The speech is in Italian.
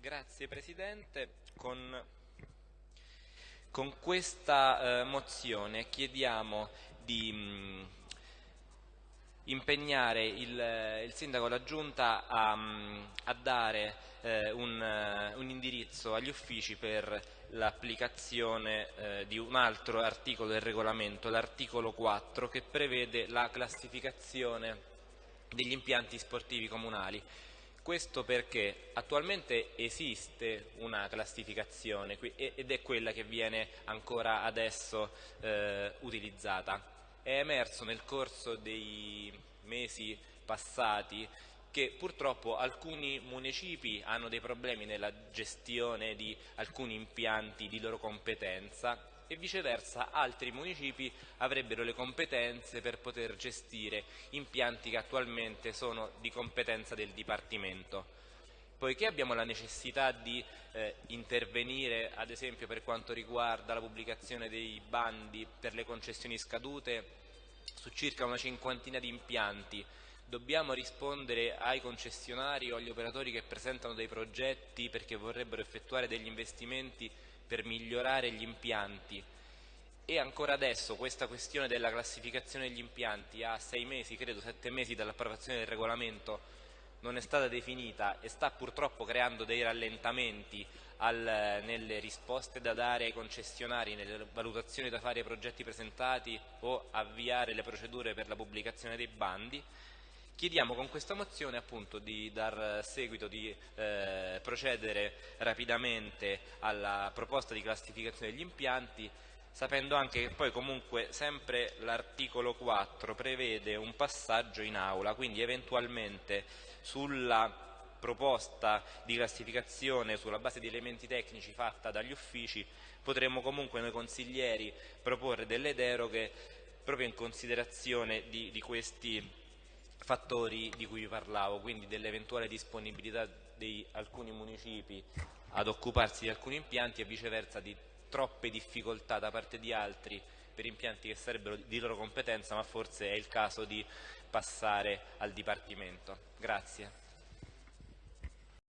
Grazie Presidente. Con, con questa eh, mozione chiediamo di mh, impegnare il, il, Sindaco e la Giunta a, a dare eh, un, un, indirizzo agli uffici per l'applicazione eh, di un altro articolo del regolamento, l'articolo 4, che prevede la classificazione degli impianti sportivi comunali. Questo perché attualmente esiste una classificazione ed è quella che viene ancora adesso eh, utilizzata. È emerso nel corso dei mesi passati che purtroppo alcuni municipi hanno dei problemi nella gestione di alcuni impianti di loro competenza e viceversa altri municipi avrebbero le competenze per poter gestire impianti che attualmente sono di competenza del Dipartimento. Poiché abbiamo la necessità di eh, intervenire ad esempio per quanto riguarda la pubblicazione dei bandi per le concessioni scadute su circa una cinquantina di impianti dobbiamo rispondere ai concessionari o agli operatori che presentano dei progetti perché vorrebbero effettuare degli investimenti per migliorare gli impianti. E ancora adesso questa questione della classificazione degli impianti a sei mesi, credo sette mesi dall'approvazione del regolamento non è stata definita e sta purtroppo creando dei rallentamenti al, nelle risposte da dare ai concessionari, nelle valutazioni da fare ai progetti presentati o avviare le procedure per la pubblicazione dei bandi Chiediamo con questa mozione appunto di dar seguito, di eh, procedere rapidamente alla proposta di classificazione degli impianti, sapendo anche che poi comunque sempre l'articolo 4 prevede un passaggio in aula, quindi eventualmente sulla proposta di classificazione sulla base di elementi tecnici fatta dagli uffici potremmo comunque noi consiglieri proporre delle deroghe proprio in considerazione di, di questi fattori di cui vi parlavo, quindi dell'eventuale disponibilità di alcuni municipi ad occuparsi di alcuni impianti e viceversa di troppe difficoltà da parte di altri per impianti che sarebbero di loro competenza, ma forse è il caso di passare al Dipartimento. Grazie.